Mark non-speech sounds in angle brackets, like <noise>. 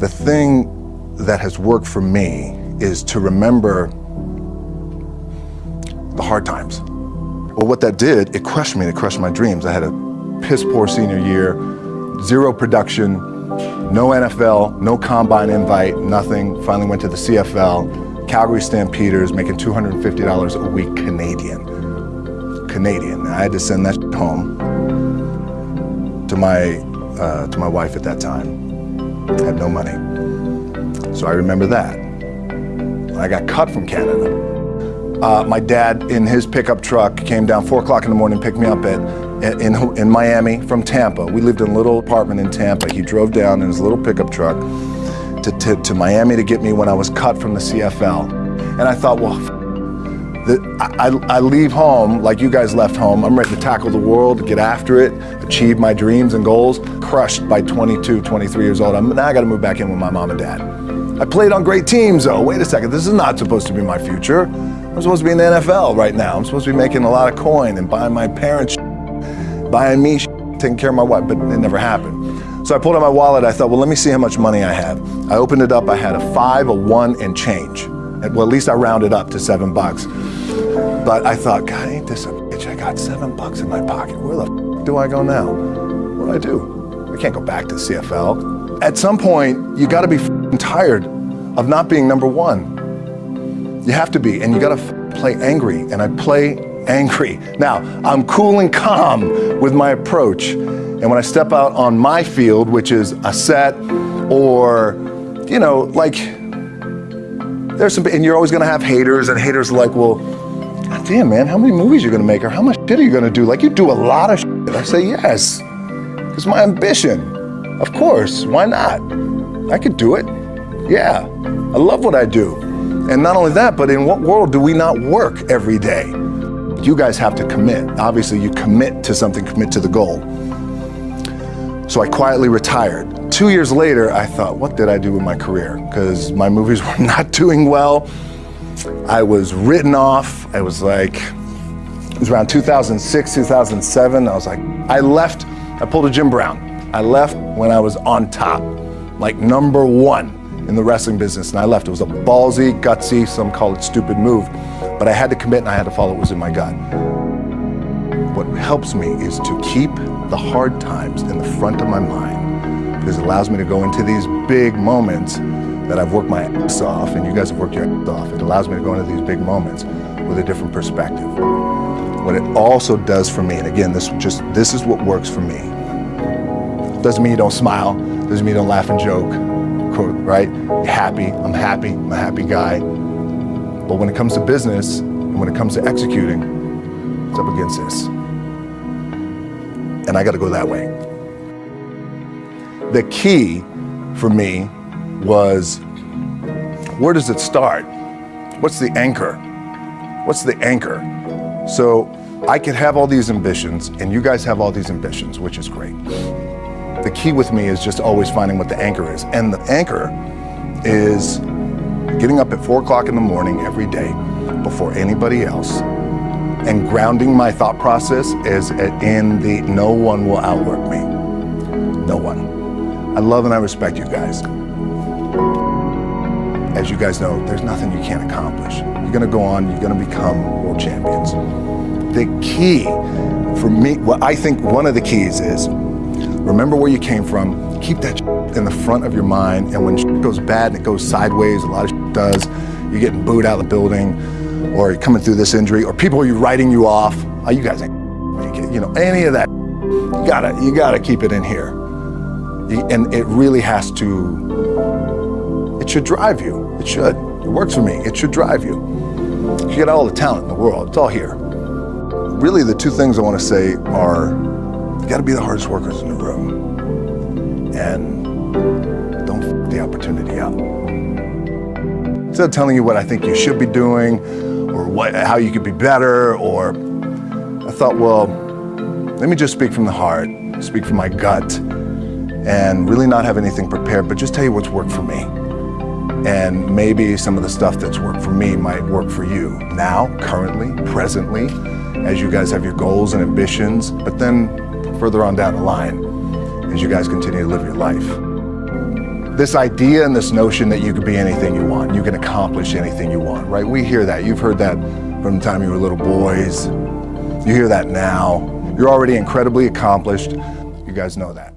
The thing that has worked for me is to remember the hard times. Well, what that did, it crushed me, it crushed my dreams. I had a piss poor senior year, zero production, no NFL, no combine invite, nothing. Finally went to the CFL, Calgary Stampeders, making $250 a week Canadian. Canadian. I had to send that home to my, uh, to my wife at that time. I had no money. So I remember that. I got cut from Canada. Uh, my dad, in his pickup truck, came down 4 o'clock in the morning, picked me up at, in, in Miami from Tampa. We lived in a little apartment in Tampa. He drove down in his little pickup truck to, to, to Miami to get me when I was cut from the CFL. And I thought, well, I, I leave home like you guys left home. I'm ready to tackle the world, get after it, achieve my dreams and goals. Crushed by 22, 23 years old. I'm, now I got to move back in with my mom and dad. I played on great teams though. Wait a second, this is not supposed to be my future. I'm supposed to be in the NFL right now. I'm supposed to be making a lot of coin and buying my parents buying me taking care of my wife, but it never happened. So I pulled out my wallet, I thought, well, let me see how much money I have. I opened it up, I had a five, a one, and change. Well, at least I rounded up to seven bucks. But I thought, God, ain't this a bitch? I got seven bucks in my pocket. Where the do I go now? What do I do? I can't go back to CFL. At some point, you gotta be tired of not being number one. You have to be, and you gotta play angry, and I play angry. Now, I'm cool and calm with my approach, and when I step out on my field, which is a set, or, you know, like, there's some, and you're always gonna have haters, and haters are like, well, God damn, man, how many movies are you gonna make, or how much shit are you gonna do? Like, you do a lot of shit. I say, yes, it's my ambition. Of course, why not? I could do it. Yeah, I love what I do. And not only that, but in what world do we not work every day? You guys have to commit. Obviously, you commit to something, commit to the goal. So I quietly retired. Two years later, I thought, what did I do with my career? Because my movies <laughs> were not doing well. I was written off. I was like, it was around 2006, 2007. I was like, I left, I pulled a Jim Brown. I left when I was on top, like number one in the wrestling business and I left. It was a ballsy, gutsy, some call it stupid move, but I had to commit and I had to follow what was in my gut. What helps me is to keep the hard times in the front of my mind because it allows me to go into these big moments that I've worked my ass off and you guys have worked your ass off. It allows me to go into these big moments with a different perspective. What it also does for me, and again, this just this is what works for me. Doesn't mean you don't smile, doesn't mean you don't laugh and joke, right? Happy, I'm happy, I'm a happy guy. But when it comes to business, and when it comes to executing, it's up against this. And I gotta go that way. The key for me was, where does it start? What's the anchor? What's the anchor? So I could have all these ambitions and you guys have all these ambitions, which is great. The key with me is just always finding what the anchor is. And the anchor is getting up at four o'clock in the morning every day before anybody else and grounding my thought process is in the no one will outwork me. No one. I love and I respect you guys. As you guys know, there's nothing you can't accomplish. You're gonna go on, you're gonna become world champions. The key for me, what I think one of the keys is Remember where you came from. Keep that in the front of your mind. And when goes bad and it goes sideways, a lot of does, you're getting booed out of the building, or you're coming through this injury, or people are writing you off. Oh, you guys ain't you know, any of that. You gotta, you gotta keep it in here. And it really has to, it should drive you. It should. It works for me. It should drive you. You get all the talent in the world. It's all here. Really, the two things I want to say are you got to be the hardest workers in the room. And don't f the opportunity up. Instead of telling you what I think you should be doing or what, how you could be better, or I thought, well, let me just speak from the heart, speak from my gut, and really not have anything prepared, but just tell you what's worked for me. And maybe some of the stuff that's worked for me might work for you now, currently, presently, as you guys have your goals and ambitions, but then further on down the line as you guys continue to live your life. this idea and this notion that you can be anything you want, you can accomplish anything you want, right? We hear that. You've heard that from the time you were little boys. You hear that now. You're already incredibly accomplished. You guys know that.